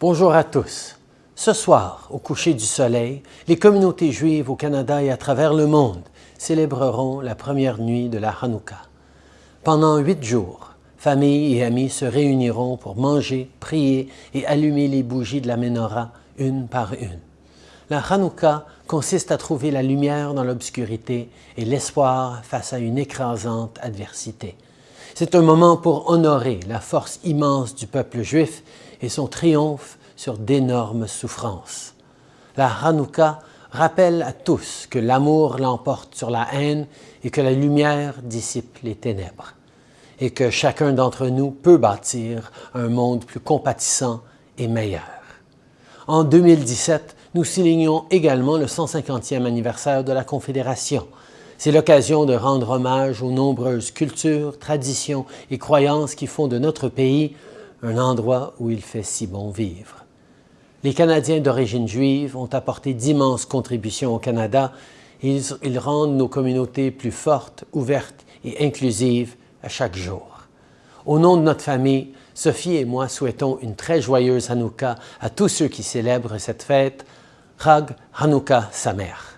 Bonjour à tous. Ce soir, au coucher du soleil, les communautés juives au Canada et à travers le monde célébreront la première nuit de la Hanouka. Pendant huit jours, familles et amis se réuniront pour manger, prier et allumer les bougies de la menorah une par une. La Hanouka consiste à trouver la lumière dans l'obscurité et l'espoir face à une écrasante adversité. C'est un moment pour honorer la force immense du peuple juif et son triomphe sur d'énormes souffrances. La Hanouka rappelle à tous que l'amour l'emporte sur la haine et que la lumière dissipe les ténèbres, et que chacun d'entre nous peut bâtir un monde plus compatissant et meilleur. En 2017, nous soulignons également le 150e anniversaire de la Confédération. C'est l'occasion de rendre hommage aux nombreuses cultures, traditions et croyances qui font de notre pays un endroit où il fait si bon vivre. Les Canadiens d'origine juive ont apporté d'immenses contributions au Canada ils, rendent nos communautés plus fortes, ouvertes et inclusives à chaque jour. Au nom de notre famille, Sophie et moi souhaitons une très joyeuse Hanouka à tous ceux qui célèbrent cette fête. Chag Hanouka Samer.